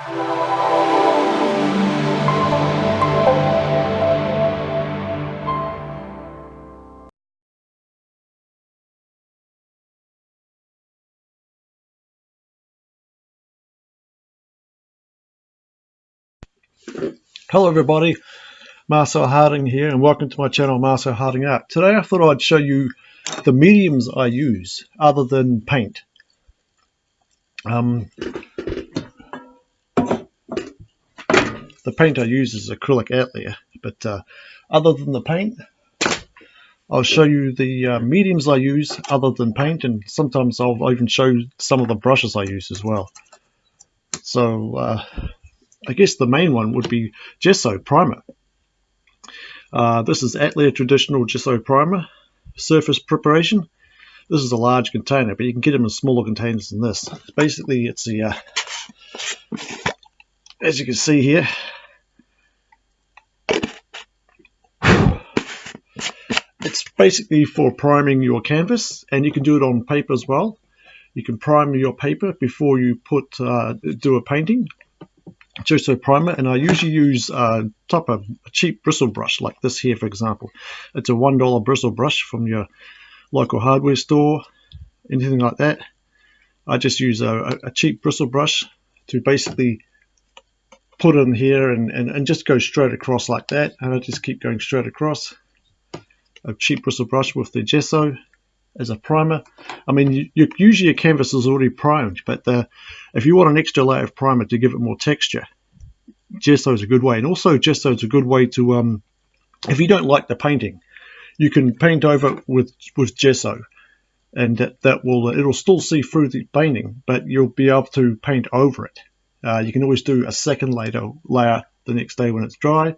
Hello everybody, Marcel Harding here and welcome to my channel Marcel Harding Art. Today I thought I'd show you the mediums I use other than paint. Um, the paint I use is acrylic Atelier, but uh, other than the paint I'll show you the uh, mediums I use other than paint and sometimes I'll even show some of the brushes I use as well. So uh, I guess the main one would be gesso primer. Uh, this is Atelier traditional gesso primer surface preparation. This is a large container, but you can get them in smaller containers than this. Basically, it's a, uh, as you can see here, it's basically for priming your canvas, and you can do it on paper as well. You can prime your paper before you put uh, do a painting. Gesso primer and I usually use uh, top of a cheap bristle brush like this here for example. It's a one dollar bristle brush from your local hardware store anything like that. I just use a, a cheap bristle brush to basically put in here and, and, and just go straight across like that and I just keep going straight across a cheap bristle brush with the gesso as a primer. I mean, you, you, usually your canvas is already primed, but the, if you want an extra layer of primer to give it more texture, gesso is a good way. And also gesso is a good way to, um, if you don't like the painting, you can paint over with, with gesso and that, that will, it'll still see through the painting, but you'll be able to paint over it. Uh, you can always do a second layer, layer the next day when it's dry.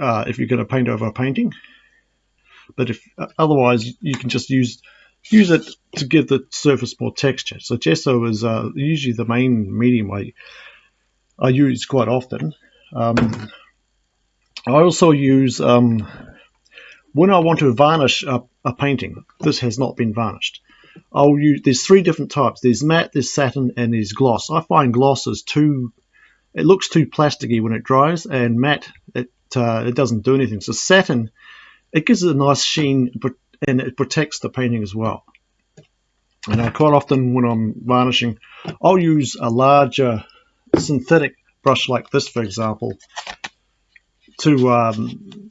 Uh, if you're going to paint over a painting, but if otherwise you can just use use it to give the surface more texture. So gesso is uh, usually the main medium I I use quite often. Um, I also use um, when I want to varnish a, a, painting. This has not been varnished. I'll use there's three different types. There's matte, there's satin, and there's gloss. I find gloss is too it looks too plasticky when it dries, and matte it uh, it doesn't do anything. So satin it gives it a nice sheen and it protects the painting as well. And I quite often when I'm varnishing, I'll use a larger synthetic brush like this, for example, to, um,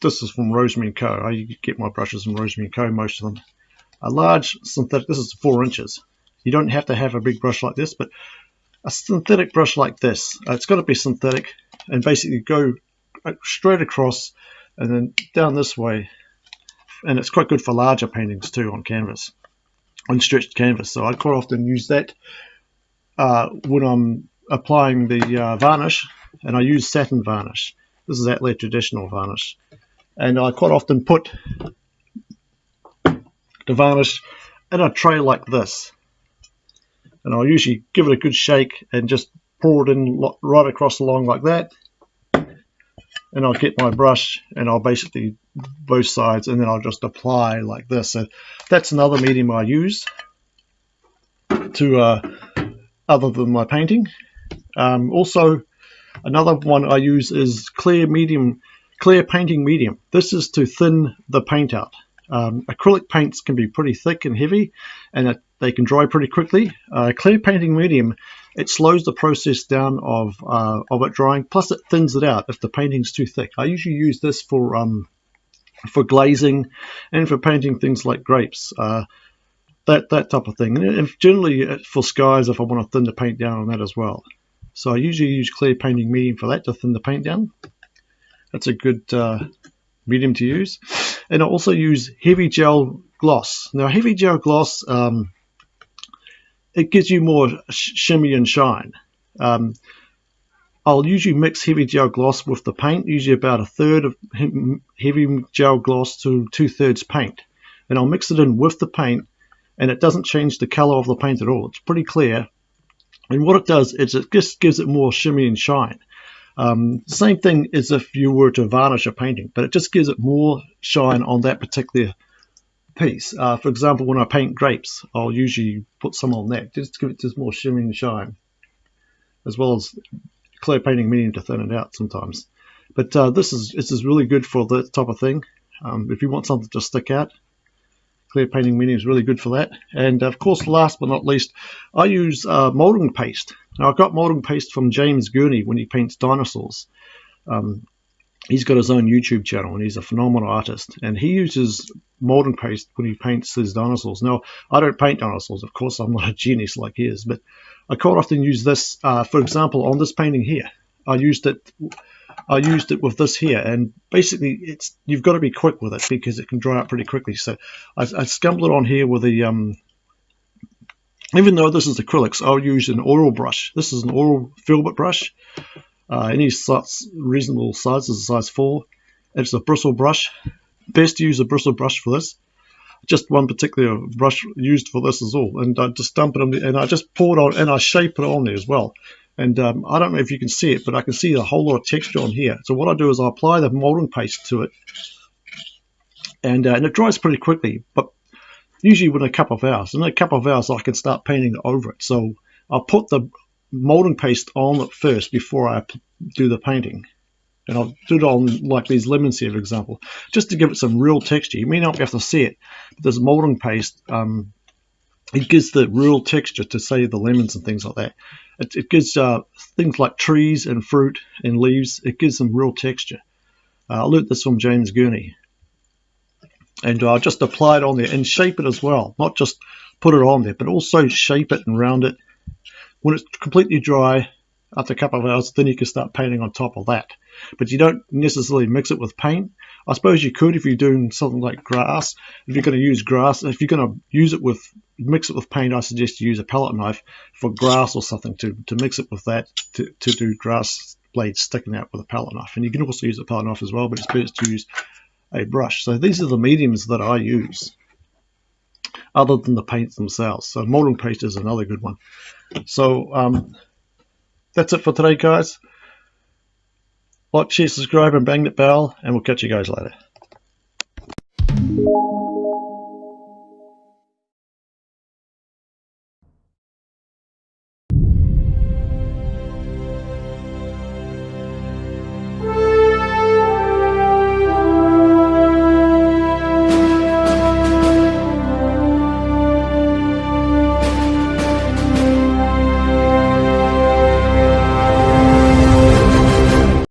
this is from Rosemary & Co. I get my brushes from Rosemary & Co, most of them. A large synthetic, this is four inches. You don't have to have a big brush like this, but a synthetic brush like this, uh, it's got to be synthetic, and basically go straight across and then down this way and it's quite good for larger paintings too on canvas on stretched canvas. So I quite often use that uh, when I'm applying the uh, varnish and I use satin varnish. This is Atelier traditional varnish. And I quite often put the varnish in a tray like this. And I'll usually give it a good shake and just pour it in right across along like that and I'll get my brush and I'll basically both sides and then I'll just apply like this. So that's another medium I use to uh, other than my painting. Um, also another one I use is clear medium, clear painting medium. This is to thin the paint out. Um, acrylic paints can be pretty thick and heavy and it, they can dry pretty quickly. Uh, clear painting medium it slows the process down of uh, of it drying. Plus, it thins it out if the painting's too thick. I usually use this for um, for glazing and for painting things like grapes. Uh, that that type of thing. And generally uh, for skies, if I want to thin the paint down on that as well. So I usually use clear painting medium for that to thin the paint down. That's a good uh, medium to use. And I also use heavy gel gloss. Now heavy gel gloss. Um, it gives you more shimmy and shine. Um, I'll usually mix heavy gel gloss with the paint, usually about a third of heavy gel gloss to two thirds paint. And I'll mix it in with the paint and it doesn't change the color of the paint at all. It's pretty clear. And what it does is it just gives it more shimmy and shine. Um, same thing as if you were to varnish a painting, but it just gives it more shine on that particular piece. Uh, for example, when I paint grapes, I'll usually put some on that just to give it just more shimmy and shine. as well as clear painting medium to thin it out sometimes. But uh, this is this is really good for that type of thing. Um, if you want something to stick out, clear painting medium is really good for that. And of course, last but not least, I use uh, molding paste. Now I got molding paste from James Gurney when he paints dinosaurs. Um, he's got his own YouTube channel and he's a phenomenal artist. And he uses molding paste when he paints his dinosaurs. Now, I don't paint dinosaurs, of course, I'm not a genius like he is, but I quite often use this, uh, for example, on this painting here. I used it. I used it with this here, and basically, it's you've got to be quick with it because it can dry out pretty quickly. So I, I scumbled it on here with a um, even though this is acrylics, I'll use an oil brush. This is an oil filbert brush. Uh, any size, reasonable size is a size 4. It's a bristle brush. Best to use a bristle brush for this. Just one particular brush used for this is all. And I just dump it on, and I just pour it on, and I shape it on there as well. And um, I don't know if you can see it, but I can see a whole lot of texture on here. So what I do is I apply the molding paste to it, and, uh, and it dries pretty quickly. But usually within a couple of hours. In a couple of hours, I can start painting over it. So I'll put the molding paste on it first before I do the painting. And I'll do it on like these lemons here, for example, just to give it some real texture. You may not be able to see it, but this molding paste, um, it gives the real texture to say the lemons and things like that. It, it gives uh, things like trees and fruit and leaves, it gives them real texture. Uh, I learned this from James Gurney and I'll just apply it on there and shape it as well not just put it on there but also shape it and round it when it's completely dry after a couple of hours then you can start painting on top of that but you don't necessarily mix it with paint I suppose you could if you're doing something like grass if you're going to use grass if you're going to use it with mix it with paint I suggest you use a palette knife for grass or something to, to mix it with that to, to do grass blades sticking out with a palette knife and you can also use a palette knife as well but it's best to use a brush. So these are the mediums that I use other than the paints themselves. So molding paste is another good one. So um, that's it for today, guys. Like, share, subscribe, and bang that bell, and we'll catch you guys later.